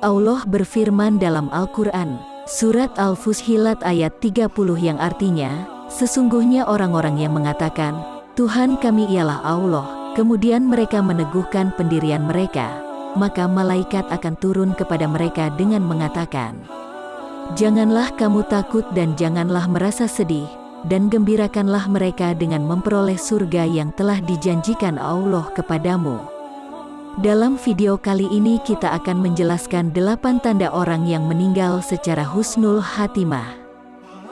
Allah berfirman dalam Al-Quran, Surat Al-Fusilat ayat 30 yang artinya, Sesungguhnya orang-orang yang mengatakan, Tuhan kami ialah Allah, kemudian mereka meneguhkan pendirian mereka, maka malaikat akan turun kepada mereka dengan mengatakan, Janganlah kamu takut dan janganlah merasa sedih, dan gembirakanlah mereka dengan memperoleh surga yang telah dijanjikan Allah kepadamu. Dalam video kali ini kita akan menjelaskan delapan tanda orang yang meninggal secara husnul hatimah.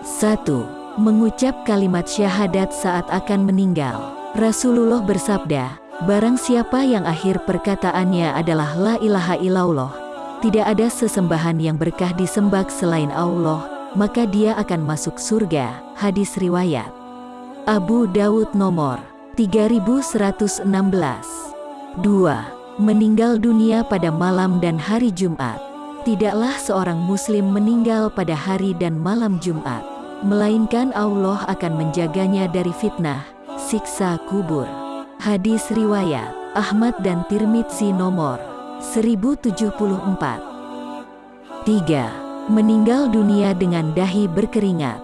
1. Mengucap kalimat syahadat saat akan meninggal. Rasulullah bersabda, Barang siapa yang akhir perkataannya adalah La ilaha illallah, tidak ada sesembahan yang berkah disembah selain Allah, maka dia akan masuk surga. Hadis riwayat Abu Dawud nomor 3116 2 meninggal dunia pada malam dan hari Jumat. Tidaklah seorang muslim meninggal pada hari dan malam Jumat, melainkan Allah akan menjaganya dari fitnah, siksa kubur. Hadis riwayat Ahmad dan Tirmidzi nomor 1074. 3. Meninggal dunia dengan dahi berkeringat.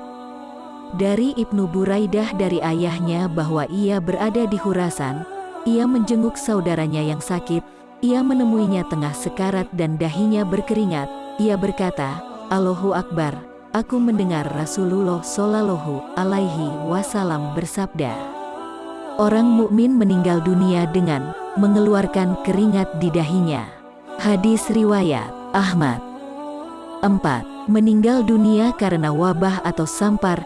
Dari Ibnu Buraidah dari ayahnya bahwa ia berada di Hurasan, ia menjenguk saudaranya yang sakit, ia menemuinya tengah sekarat dan dahinya berkeringat. Ia berkata, Allahu Akbar, aku mendengar Rasulullah Shallallahu Alaihi Wasallam bersabda, orang mukmin meninggal dunia dengan mengeluarkan keringat di dahinya. Hadis riwayat Ahmad. 4. Meninggal dunia karena wabah atau sampar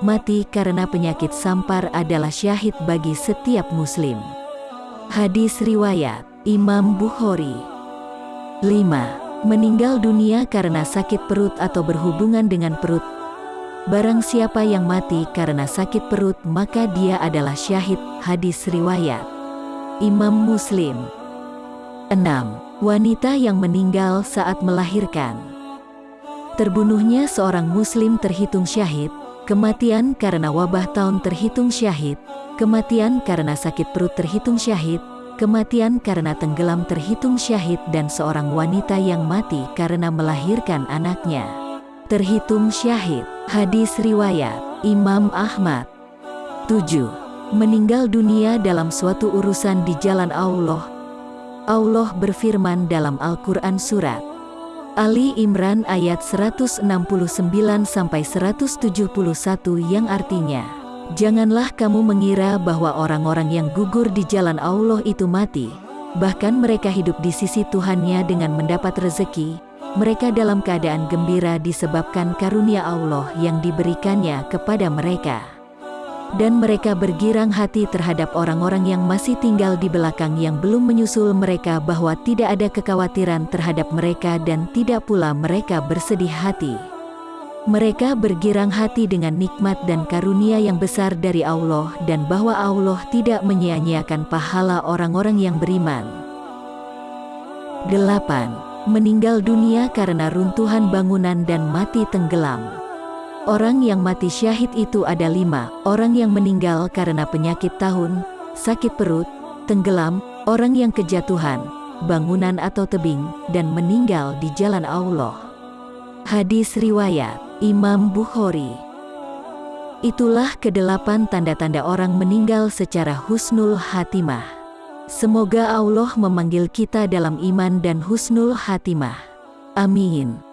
mati karena penyakit sampar adalah syahid bagi setiap muslim. Hadis riwayat Imam Bukhari 5. Meninggal dunia karena sakit perut atau berhubungan dengan perut. Barang siapa yang mati karena sakit perut maka dia adalah syahid. Hadis riwayat Imam Muslim 6. Wanita yang meninggal saat melahirkan Terbunuhnya seorang muslim terhitung syahid Kematian karena wabah tahun terhitung syahid, kematian karena sakit perut terhitung syahid, kematian karena tenggelam terhitung syahid dan seorang wanita yang mati karena melahirkan anaknya. Terhitung syahid, hadis riwayat, Imam Ahmad. 7. Meninggal dunia dalam suatu urusan di jalan Allah. Allah berfirman dalam Al-Quran Surat Ali Imran ayat 169 sampai 171 yang artinya Janganlah kamu mengira bahwa orang-orang yang gugur di jalan Allah itu mati. Bahkan mereka hidup di sisi Tuhannya dengan mendapat rezeki. Mereka dalam keadaan gembira disebabkan karunia Allah yang diberikannya kepada mereka dan mereka bergirang hati terhadap orang-orang yang masih tinggal di belakang yang belum menyusul mereka bahwa tidak ada kekhawatiran terhadap mereka dan tidak pula mereka bersedih hati. Mereka bergirang hati dengan nikmat dan karunia yang besar dari Allah dan bahwa Allah tidak menyia-nyiakan pahala orang-orang yang beriman. 8. Meninggal dunia karena runtuhan bangunan dan mati tenggelam. Orang yang mati syahid itu ada lima, orang yang meninggal karena penyakit tahun, sakit perut, tenggelam, orang yang kejatuhan, bangunan atau tebing, dan meninggal di jalan Allah. Hadis Riwayat Imam Bukhari Itulah kedelapan tanda-tanda orang meninggal secara husnul hatimah. Semoga Allah memanggil kita dalam iman dan husnul hatimah. Amin.